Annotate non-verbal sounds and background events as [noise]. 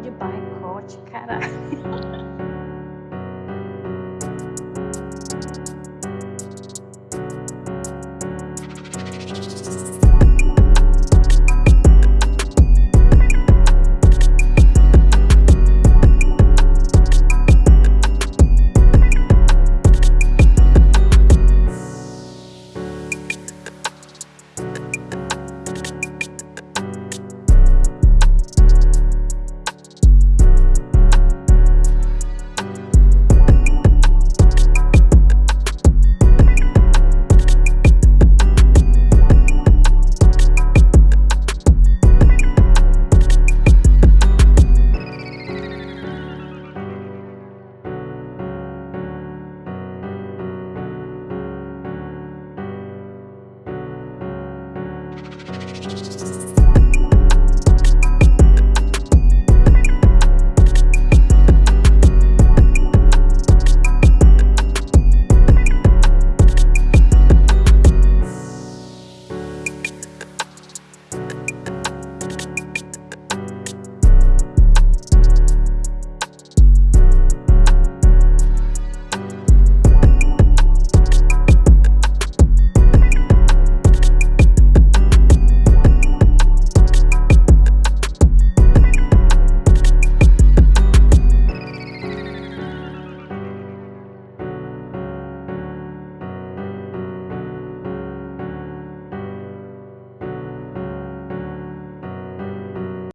de boicote, caralho. [laughs]